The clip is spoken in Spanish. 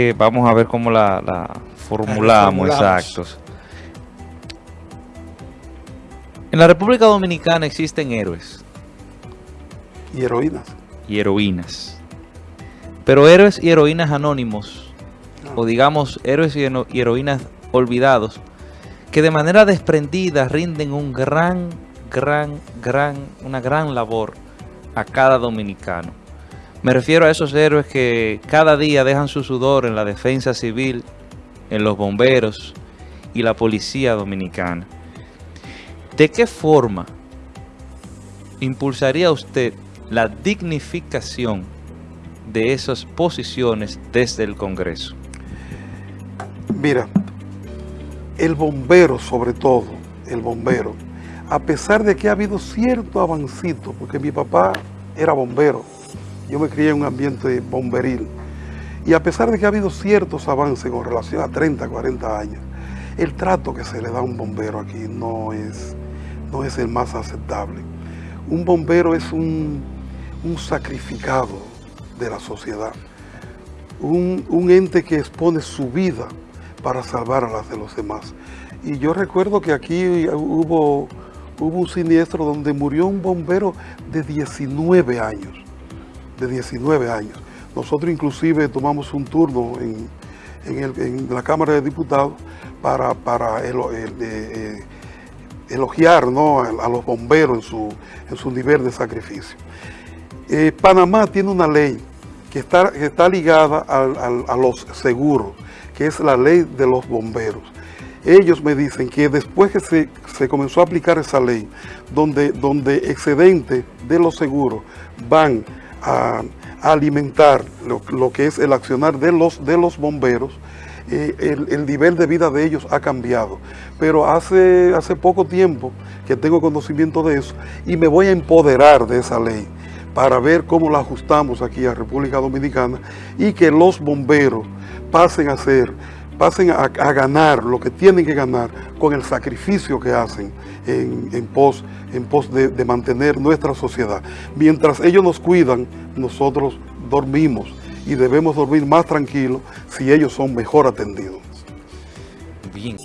Eh, vamos a ver cómo la, la formulamos, exactos. En la República Dominicana existen héroes. Y heroínas. Y heroínas. Pero héroes y heroínas anónimos, o digamos héroes y heroínas olvidados, que de manera desprendida rinden un gran, gran, gran, una gran labor a cada dominicano. Me refiero a esos héroes que cada día dejan su sudor en la defensa civil, en los bomberos y la policía dominicana. ¿De qué forma impulsaría usted la dignificación de esas posiciones desde el Congreso? Mira, el bombero sobre todo, el bombero, a pesar de que ha habido cierto avancito, porque mi papá era bombero, yo me crié en un ambiente bomberil, y a pesar de que ha habido ciertos avances con relación a 30, 40 años, el trato que se le da a un bombero aquí no es, no es el más aceptable. Un bombero es un, sacrificado de la sociedad, un, un ente que expone su vida para salvar a las de los demás. Y yo recuerdo que aquí hubo, hubo un siniestro donde murió un bombero de 19 años, de 19 años. Nosotros inclusive tomamos un turno en, la Cámara de Diputados para, para eh, eh, elogiar a, los bomberos en su, en su nivel de sacrificio. Eh, Panamá tiene una ley que está, está ligada a los seguros que es la ley de los bomberos. Ellos me dicen que después que se, comenzó a aplicar esa ley, donde, donde excedentes de los seguros van a, alimentar lo, que es el accionar de los, de los bomberos, eh, el, nivel de vida de ellos ha cambiado. Pero hace, hace poco tiempo que tengo conocimiento de eso y me voy a empoderar de esa ley para ver cómo la ajustamos aquí a República Dominicana y que los bomberos pasen a hacer, pasen a, ganar lo que tienen que ganar con el sacrificio que hacen en, pos, en pos de, de mantener nuestra sociedad. Mientras ellos nos cuidan, nosotros dormimos y debemos dormir más tranquilos si ellos son mejor atendidos. Bien.